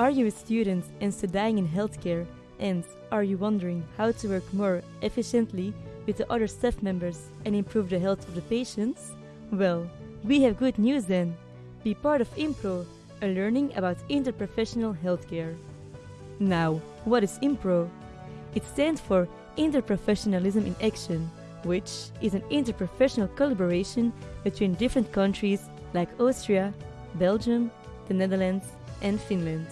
Are you a student and studying in healthcare and are you wondering how to work more efficiently with the other staff members and improve the health of the patients? Well, we have good news then. Be part of IMPRO, a learning about interprofessional healthcare. Now, what is IMPRO? It stands for Interprofessionalism in Action, which is an interprofessional collaboration between different countries like Austria, Belgium, the Netherlands, and Finland.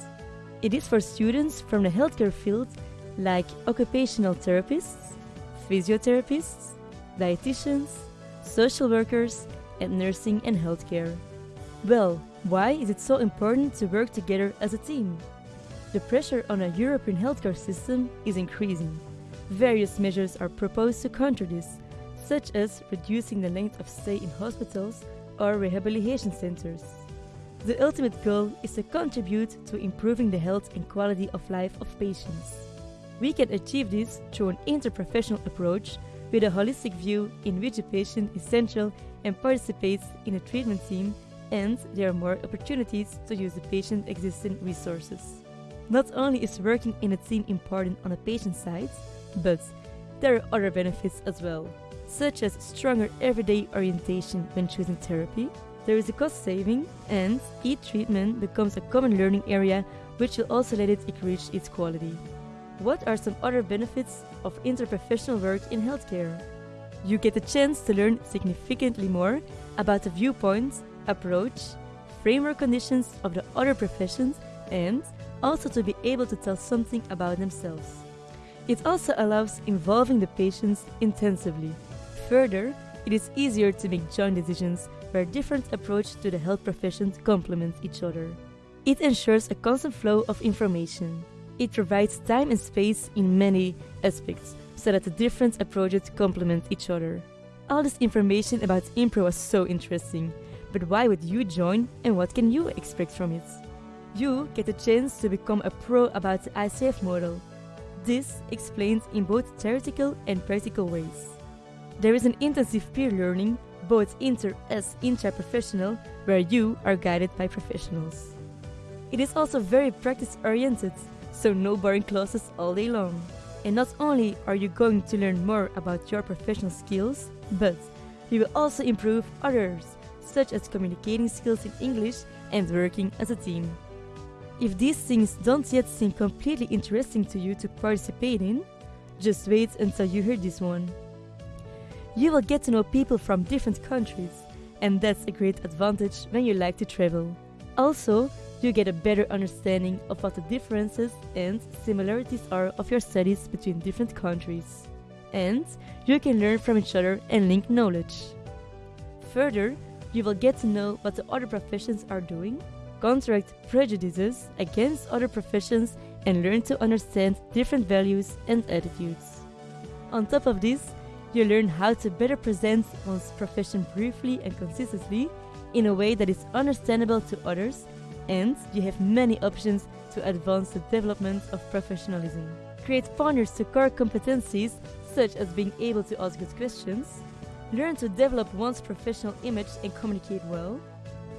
It is for students from the healthcare field like occupational therapists, physiotherapists, dietitians, social workers, and nursing and healthcare. Well, why is it so important to work together as a team? The pressure on a European healthcare system is increasing. Various measures are proposed to counter this, such as reducing the length of stay in hospitals or rehabilitation centers. The ultimate goal is to contribute to improving the health and quality of life of patients. We can achieve this through an interprofessional approach with a holistic view in which the patient is central and participates in a treatment team and there are more opportunities to use the patient's existing resources. Not only is working in a team important on a patient side, but there are other benefits as well, such as stronger everyday orientation when choosing therapy, there is a cost saving, and each treatment becomes a common learning area which will also let it increase its quality. What are some other benefits of interprofessional work in healthcare? You get a chance to learn significantly more about the viewpoints, approach, framework conditions of the other professions and also to be able to tell something about themselves. It also allows involving the patients intensively. Further, it is easier to make joint decisions where different approaches to the health profession complement each other. It ensures a constant flow of information. It provides time and space in many aspects so that the different approaches complement each other. All this information about Impro was so interesting, but why would you join and what can you expect from it? You get a chance to become a pro about the ICF model. This explains in both theoretical and practical ways. There is an intensive peer learning, both inter as intra-professional, where you are guided by professionals. It is also very practice-oriented, so no boring classes all day long. And not only are you going to learn more about your professional skills, but you will also improve others, such as communicating skills in English and working as a team. If these things don't yet seem completely interesting to you to participate in, just wait until you hear this one. You will get to know people from different countries, and that's a great advantage when you like to travel. Also, you get a better understanding of what the differences and similarities are of your studies between different countries. And you can learn from each other and link knowledge. Further, you will get to know what the other professions are doing counteract prejudices against other professions and learn to understand different values and attitudes. On top of this, you learn how to better present one's profession briefly and consistently in a way that is understandable to others, and you have many options to advance the development of professionalism. Create partners to core competencies such as being able to ask good questions, learn to develop one's professional image and communicate well,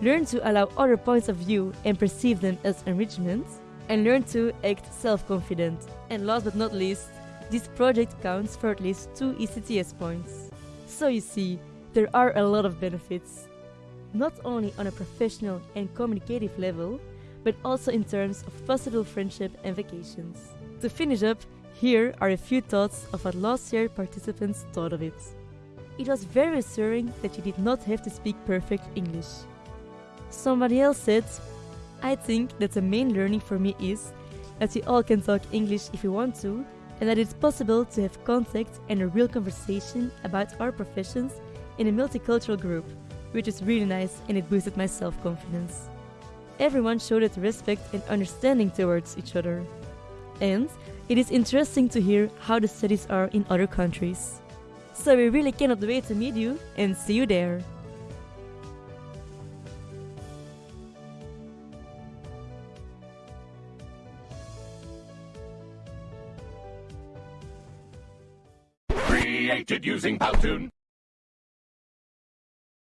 learn to allow other points of view and perceive them as enrichment, and learn to act self-confident. And last but not least, this project counts for at least 2 ECTS points. So you see, there are a lot of benefits. Not only on a professional and communicative level, but also in terms of possible friendship and vacations. To finish up, here are a few thoughts of what last year participants thought of it. It was very reassuring that you did not have to speak perfect English. Somebody else said, I think that the main learning for me is that we all can talk English if we want to, and that it's possible to have contact and a real conversation about our professions in a multicultural group, which is really nice and it boosted my self-confidence. Everyone showed respect and understanding towards each other. And it is interesting to hear how the studies are in other countries. So we really cannot wait to meet you and see you there. Created using Powtoon.